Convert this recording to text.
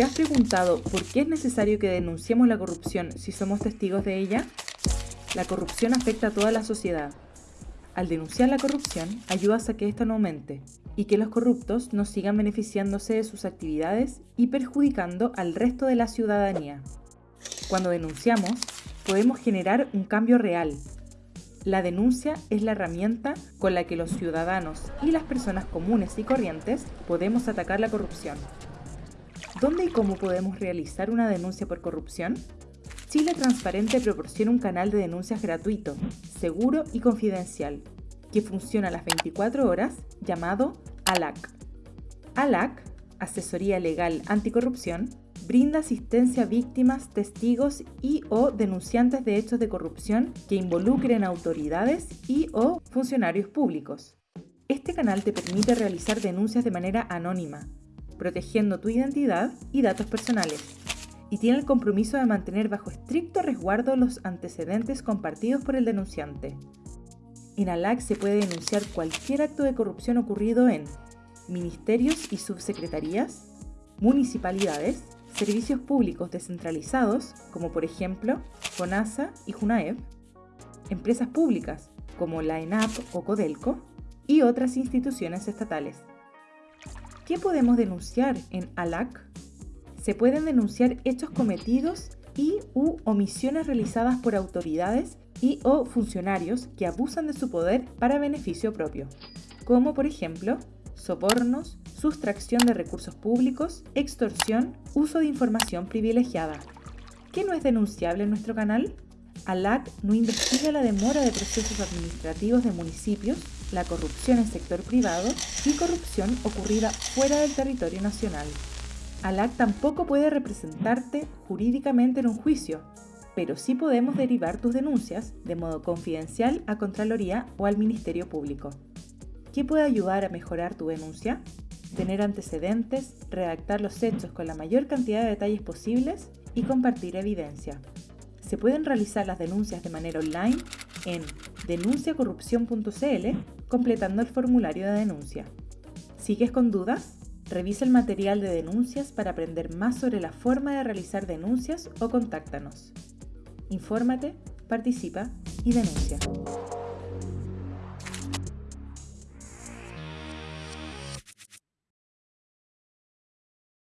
¿Te has preguntado por qué es necesario que denunciemos la corrupción si somos testigos de ella? La corrupción afecta a toda la sociedad. Al denunciar la corrupción, ayudas a que ésta no aumente y que los corruptos no sigan beneficiándose de sus actividades y perjudicando al resto de la ciudadanía. Cuando denunciamos, podemos generar un cambio real. La denuncia es la herramienta con la que los ciudadanos y las personas comunes y corrientes podemos atacar la corrupción. ¿Dónde y cómo podemos realizar una denuncia por corrupción? Chile Transparente proporciona un canal de denuncias gratuito, seguro y confidencial, que funciona a las 24 horas, llamado ALAC. ALAC, Asesoría Legal Anticorrupción, brinda asistencia a víctimas, testigos y o denunciantes de hechos de corrupción que involucren autoridades y o funcionarios públicos. Este canal te permite realizar denuncias de manera anónima, protegiendo tu identidad y datos personales, y tiene el compromiso de mantener bajo estricto resguardo los antecedentes compartidos por el denunciante. En ALAC se puede denunciar cualquier acto de corrupción ocurrido en ministerios y subsecretarías, municipalidades, servicios públicos descentralizados, como por ejemplo FONASA y JUNAEP, empresas públicas como la ENAP o CODELCO, y otras instituciones estatales. ¿Qué podemos denunciar en ALAC? Se pueden denunciar hechos cometidos y u omisiones realizadas por autoridades y o funcionarios que abusan de su poder para beneficio propio, como por ejemplo sobornos, sustracción de recursos públicos, extorsión, uso de información privilegiada. ¿Qué no es denunciable en nuestro canal? ALAC no investiga la demora de procesos administrativos de municipios la corrupción en sector privado y corrupción ocurrida fuera del territorio nacional. ALAC tampoco puede representarte jurídicamente en un juicio, pero sí podemos derivar tus denuncias de modo confidencial a Contraloría o al Ministerio Público. ¿Qué puede ayudar a mejorar tu denuncia? Tener antecedentes, redactar los hechos con la mayor cantidad de detalles posibles y compartir evidencia. Se pueden realizar las denuncias de manera online en denunciacorrupción.cl completando el formulario de denuncia. ¿Sigues con dudas? Revisa el material de denuncias para aprender más sobre la forma de realizar denuncias o contáctanos. Infórmate, participa y denuncia.